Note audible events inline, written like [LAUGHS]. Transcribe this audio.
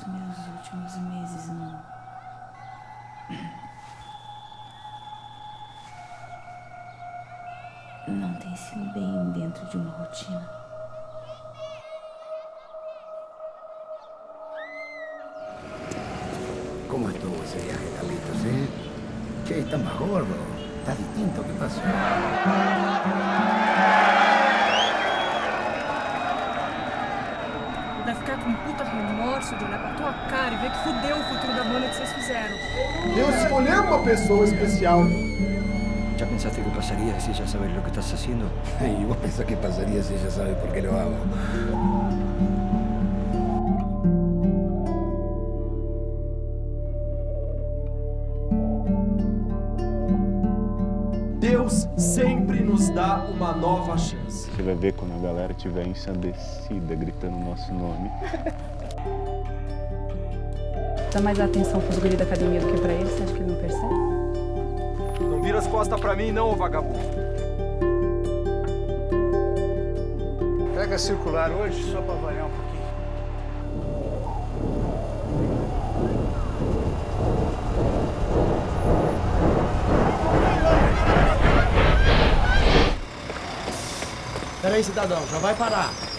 Os meus últimos meses não. Não tem sido bem dentro de uma rotina. ¿Cómo estuvo ese viaje, Carlitos, eh? Che, está más gordo. Está distinto. ¿Qué pasó? Vai ficar com puta remorso de olhar pra tua cara e ver que fudeu o futuro da banda que vocês fizeram. Deus escolheu uma pessoa especial. ¿Ya pensaste qué pasaría si ella sabe lo que estás haciendo? ¿Y [LAUGHS] vos pensás qué pasaría si ella sabe por qué lo hago? Deus sempre nos dá uma nova chance. Você vai ver quando a galera estiver ensandecida, gritando o nosso nome. Dá mais atenção pros guri da academia do que pra ele, você acha que ele não percebe? Não vira as costas pra mim, não, ô vagabundo. Pega circular hoje só pra variar um Peraí, cidadão, já vai parar.